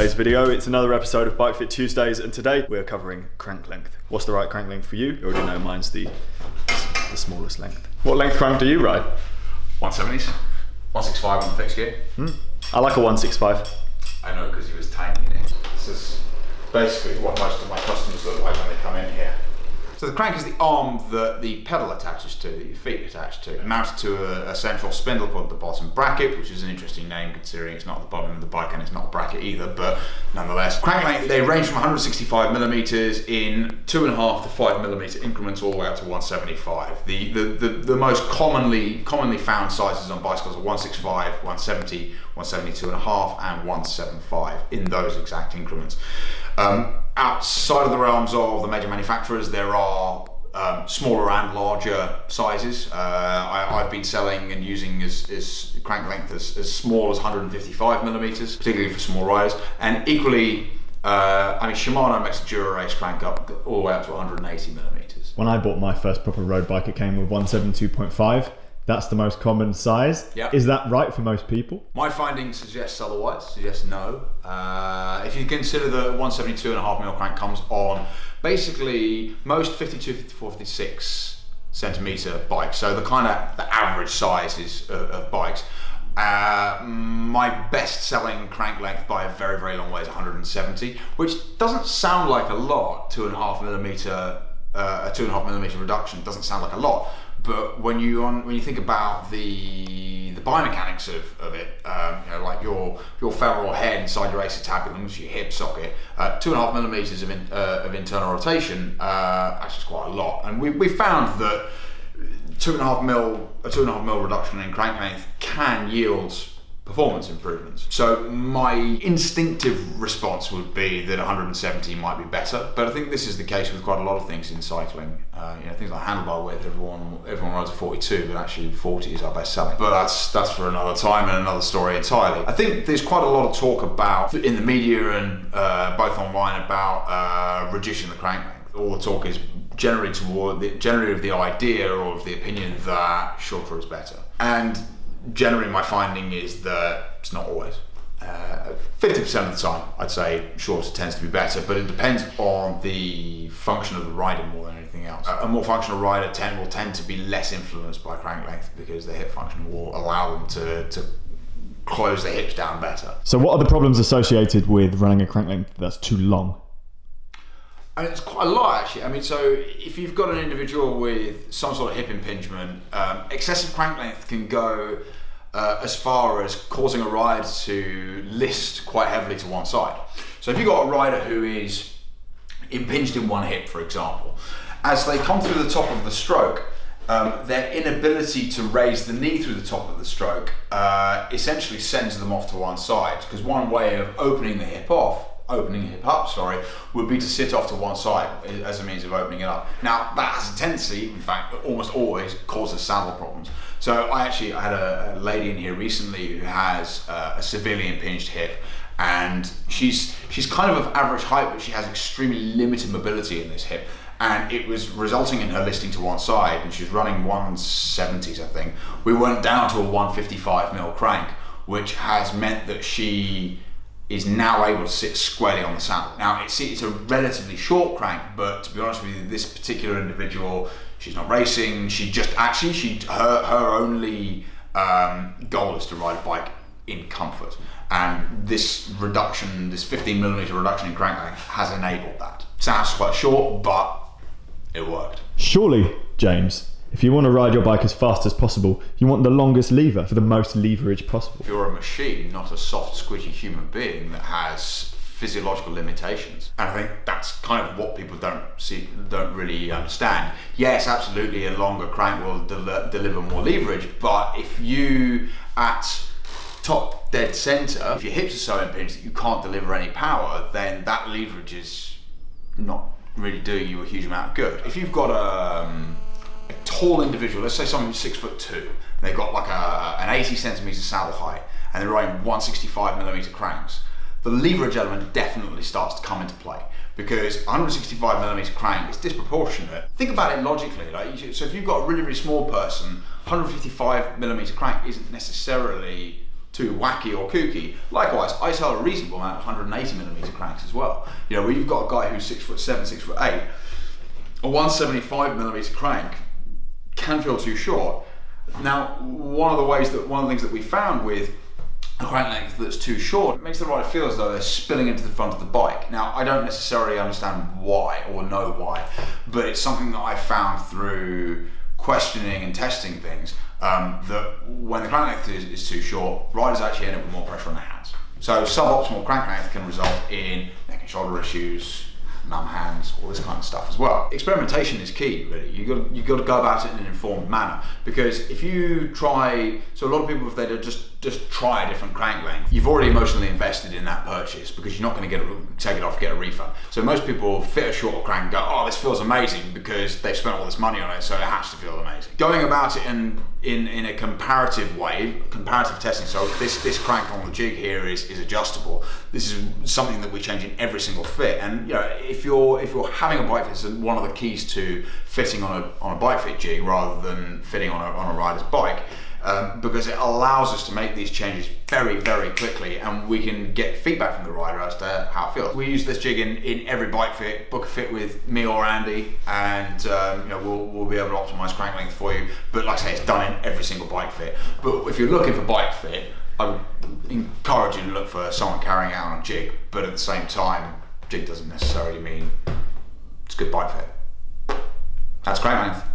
today's video. It's another episode of Bike Fit Tuesdays, and today we're covering crank length. What's the right crank length for you? You already know mine's the the smallest length. What length crank do you ride? 170s, 165 on the fixed gear. Hmm. I like a 165. I know because he was tiny in it. This is basically what most of my customers look like when they come in here. So the crank is the arm that the pedal attaches to, that your feet attach to. Mounted to a, a central spindle called the bottom bracket, which is an interesting name considering it's not the bottom of the bike and it's not a bracket either, but nonetheless. Crank length, they range from 165 millimeters in two and a half to five millimeter increments all the way up to 175. The, the, the, the most commonly commonly found sizes on bicycles are 165, 170, 172 and a half, and 175 in those exact increments. Um, outside of the realms of the major manufacturers, there are um, smaller and larger sizes. Uh, I, I've been selling and using as, as crank length as, as small as 155 millimeters, particularly for small riders, and equally. Uh, I mean, Shimano makes a Dura-Ace crank up all the way up to 180 millimeters. When I bought my first proper road bike, it came with 172.5. That's the most common size. Yeah. Is that right for most people? My findings suggest otherwise, suggest no. Uh, if you consider the 172.5 mil crank comes on basically most 52, 54, 56 centimeter bikes, so the kind of the average sizes of, of bikes. Uh, my best selling crank length by a very, very long way is 170, which doesn't sound like a lot, two and a half millimeter, uh, a two and a half millimeter reduction doesn't sound like a lot, but when you on when you think about the the biomechanics of, of it, um, you know, like your your femoral head inside your acetabulum, your hip socket, uh, two and a half millimeters of, in, uh, of internal rotation, uh, actually is quite a lot. And we, we found that two and a half mil a two and a half mil reduction in crank length can yield performance improvements. So my instinctive response would be that 170 might be better, but I think this is the case with quite a lot of things in cycling. Uh, you know, things like handlebar width, everyone everyone rides a 42, but actually 40 is our best selling. But that's that's for another time and another story entirely. I think there's quite a lot of talk about in the media and uh, both online about uh, reducing the crank length. All the talk is generally toward the generally of the idea or of the opinion that shorter is better. And generally my finding is that it's not always. Uh, 50% of the time, I'd say shorter tends to be better, but it depends on the function of the rider more than anything else. A more functional rider tend, will tend to be less influenced by crank length because the hip function will allow them to, to close the hips down better. So, what are the problems associated with running a crank length that's too long? And it's quite a lot actually. I mean, so if you've got an individual with some sort of hip impingement, um, excessive crank length can go uh, as far as causing a ride to list quite heavily to one side. So if you've got a rider who is impinged in one hip, for example, as they come through the top of the stroke, um, their inability to raise the knee through the top of the stroke uh, essentially sends them off to one side. Because one way of opening the hip off opening hip up, sorry, would be to sit off to one side as a means of opening it up. Now that has a tendency, in fact, almost always causes saddle problems. So I actually I had a, lady in here recently who has uh, a severely impinged hip, and she's she's kind of of average height, but she has extremely limited mobility in this hip. And it was resulting in her listing to one side, and she's running 170s, I think. We went down to a 155 mil crank, which has meant that she is now able to sit squarely on the saddle. Now it's, it's a relatively short crank, but to be honest with you, this particular individual, she's not racing. She just actually she her her only um, goal is to ride a bike in comfort, and this reduction, this 15 millimeter reduction in crank length, has enabled that. Sounds quite short, but it worked. Surely, James, if you want to ride your bike as fast as possible, you want the longest lever for the most leverage possible. If you're a machine, not a soft, squishy human being that has physiological limitations. And I think that's kind of what people don't see, don't really understand. Yes, absolutely, a longer crank will del- deliver more leverage, but if you at top dead center, if your hips are so impinged that you can't deliver any power, then that leverage is not really doing you a huge amount of good. If you've got a, um, a tall individual, let's say someone who's six foot two, they've got like a, an 80 centimeter saddle height, and they're riding 165 millimeter cranks, the leverage element definitely starts to come into play because 165 millimeter crank is disproportionate. Think about it logically. Like, so if you've got a really, really small person, 155 millimeter crank isn't necessarily too wacky or kooky. Likewise, I sell a reasonable amount of 180 millimeter cranks as well. You know, where you've got a guy who's six foot seven, six foot eight, a 175 millimeter crank can feel too short. Now, one of the ways that one of the things that we found with a crank length that's too short it makes the rider feel as though they're spilling into the front of the bike. Now, I don't necessarily understand why or know why, but it's something that I found through questioning and testing things um, that when the crank length is, is too short, riders actually end up with more pressure on their hands. So suboptimal crank length can result in neck and shoulder issues, numb hands, all this kind of stuff as well. Experimentation is key, really. You got you got to go about it in an informed manner because if you try, so a lot of people if they just just try a different crank length, you've already emotionally invested in that purchase because you're not going to get a, take it off, get a refund. So most people fit a shorter crank and go, oh, this feels amazing because they've spent all this money on it, so it has to feel amazing. Going about it in in, in a comparative way, comparative testing. So this this crank on the jig here is, is adjustable. This is something that we change in every single fit. And you know, if you're if you're having a bike fit, it's one of the keys to fitting on a on a bike fit jig rather than fitting on a on a rider's bike um, because it allows us to make these changes very, very quickly and we can get feedback from the rider as to how it feels. We use this jig in, in every bike fit, book a fit with me or Andy and um, you know, we'll, we'll be able to optimize crank length for you. But like I say, it's done in every single bike fit. But if you're looking for bike fit, I would encourage you to look for someone carrying out on a jig, but at the same time, jig doesn't necessarily mean it's a good bike fit. That's crank length.